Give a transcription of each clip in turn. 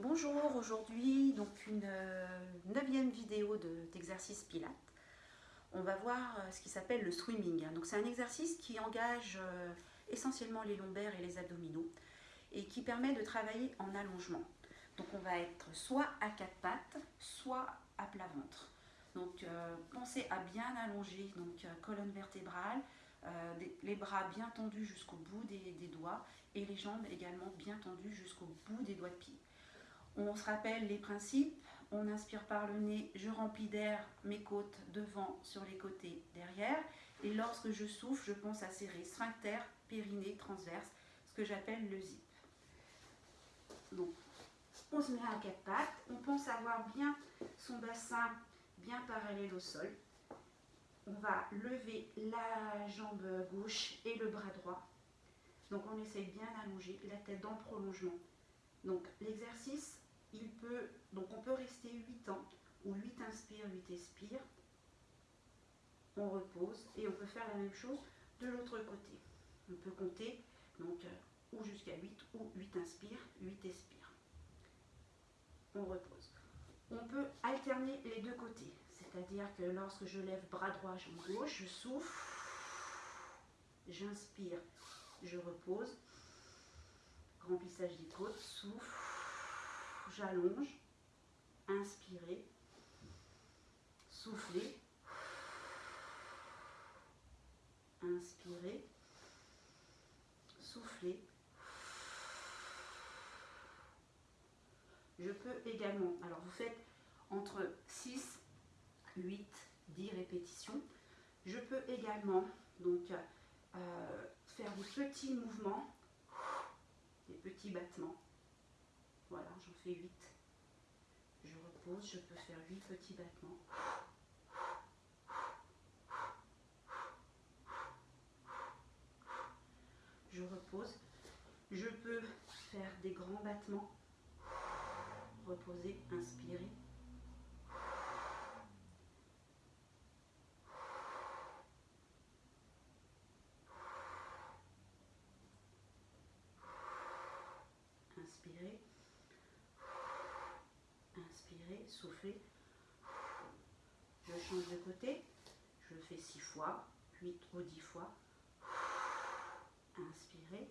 Bonjour, aujourd'hui donc une euh, neuvième vidéo d'exercice Pilates. On va voir euh, ce qui s'appelle le swimming. Donc c'est un exercice qui engage euh, essentiellement les lombaires et les abdominaux et qui permet de travailler en allongement. Donc on va être soit à quatre pattes, soit à plat ventre. Donc pensez à bien allonger, donc colonne vertébrale, les bras bien tendus jusqu'au bout des doigts et les jambes également bien tendues jusqu'au bout des doigts de pied. On se rappelle les principes. On inspire par le nez, je remplis d'air mes côtes devant, sur les côtés, derrière. Et lorsque je souffle, je pense à serrer sphincter, périnée, transverse, ce que j'appelle le zip. Donc, on se met à quatre pattes. On pense avoir bien son bassin bien parallèle au sol. On va lever la jambe gauche et le bras droit. Donc, on essaye bien d'allonger la tête dans le prolongement. Donc, l'exercice il peut, donc on peut rester 8 ans, ou 8 inspire, 8 expire. On repose et on peut faire la même chose de l'autre côté. On peut compter donc euh, ou jusqu'à 8 ou 8 inspire, 8 expire. On repose. On peut alterner les deux côtés, c'est-à-dire que lorsque je lève bras droit, jambe gauche, je souffle, j'inspire, je repose, remplissage des côtes, souffle, j'allonge, inspirez, soufflez, inspirez, soufflez. Je peux également, alors vous faites entre 6, 8, 10 répétitions. Je peux également donc euh, faire des petits mouvements, des petits battements. Voilà, j'en fais 8. Je repose, je peux faire 8 petits battements. Je repose. Je peux faire des grands battements. Reposer, inspirer. Inspirer souffler. Je change de côté. Je fais 6 fois, 8 ou 10 fois. Inspirez.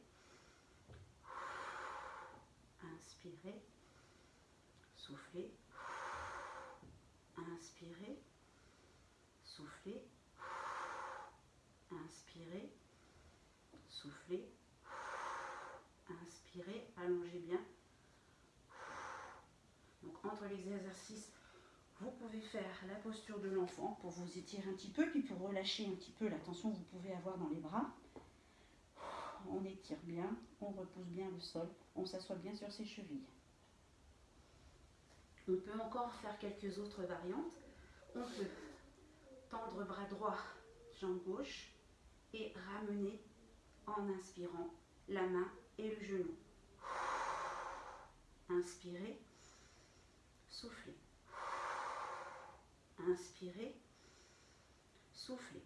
Inspirez. Soufflez. Inspirez. Soufflez. Inspirez. Soufflez. Inspirez. Allongez bien les exercices, vous pouvez faire la posture de l'enfant pour vous étirer un petit peu, puis pour relâcher un petit peu la tension que vous pouvez avoir dans les bras. On étire bien, on repousse bien le sol, on s'assoit bien sur ses chevilles. On peut encore faire quelques autres variantes. On peut tendre bras droit, jambe gauche et ramener en inspirant la main et le genou. Inspirez soufflez. Inspirez, soufflez.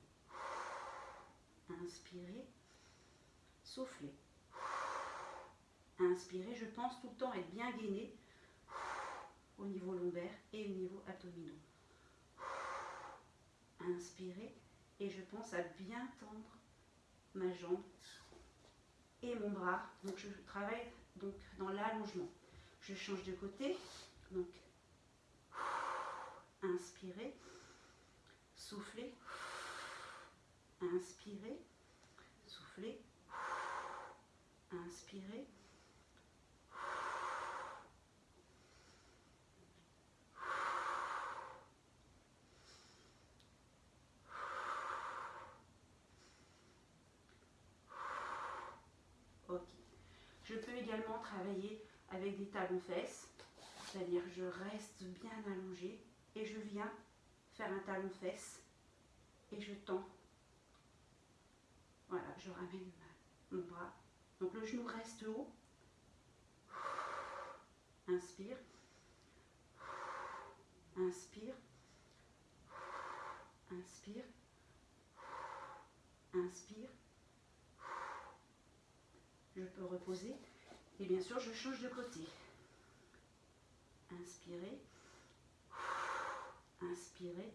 Inspirez, soufflez. Inspirez, je pense tout le temps être bien gainé au niveau lombaire et au niveau abdominaux. Inspirez et je pense à bien tendre ma jambe et mon bras. Donc je travaille donc dans l'allongement. Je change de côté. Inspirez, soufflez, inspirez, soufflez, inspirez. Ok. Je peux également travailler avec des talons fesses, c'est-à-dire je reste bien allongé et je viens faire un talon fesse et je tends. Voilà, je ramène mon bras. Donc le genou reste haut. Inspire. Inspire. Inspire. Inspire. Je peux reposer. Et bien sûr, je change de côté. Inspirez. Inspirez.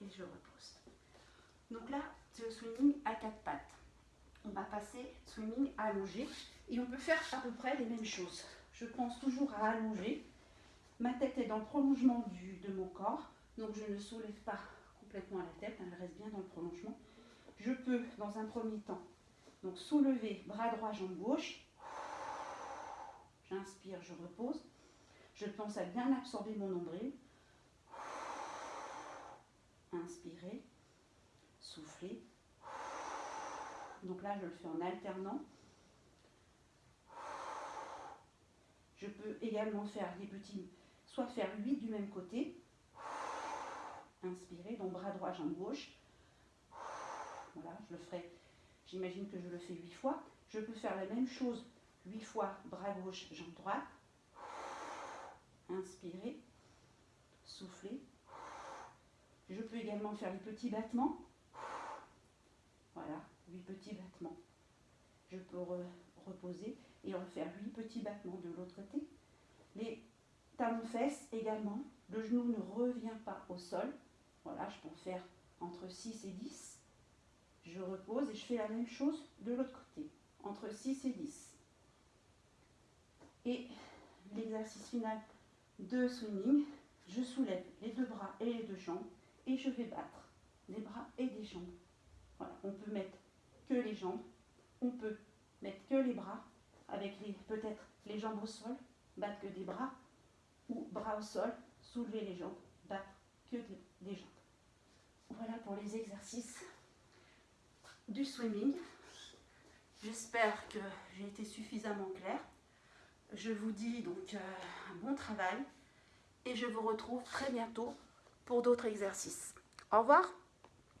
Et je repose. Donc là, c'est le swimming à quatre pattes. On va passer swimming allongé et on peut faire à peu près les mêmes choses. Je pense toujours à allonger. Ma tête est dans le prolongement de mon corps, donc je ne soulève pas complètement la tête, elle reste bien dans le prolongement. Je peux, dans un premier temps, donc soulever bras droit, jambe gauche. J'inspire, je repose. Je pense à bien absorber mon nombril. Inspirez, soufflez. Donc là, je le fais en alternant. Je peux également faire des petits, faire 8 du même côté. Inspirez, donc bras droit, jambe gauche. Voilà, je le ferai, j'imagine que je le fais 8 fois. Je peux faire la même chose 8 fois, bras gauche, jambe droite. Inspirez, soufflez. Je peux également faire les petits battements. Voilà, 8 petits battements. Je peux reposer et refaire 8 petits battements de l'autre côté. Fesses également. Le genou ne revient pas au sol. Voilà, je peux faire entre 6 et 10. Je repose et je fais la même chose de l'autre côté, entre 6 et 10. Et l'exercice final de swimming, je soulève les deux bras et les deux jambes et je vais battre des bras et des jambes. Voilà, on peut mettre que les jambes, on peut mettre que les bras, avec peut-être les jambes au sol, battre que des bras, ou bras au sol, soulever les jambes, battre que des jambes. Voilà pour les exercices du swimming. J'espère que j'ai été suffisamment claire. Je vous dis donc euh, un bon travail et je vous retrouve très bientôt pour d'autres exercices. Au revoir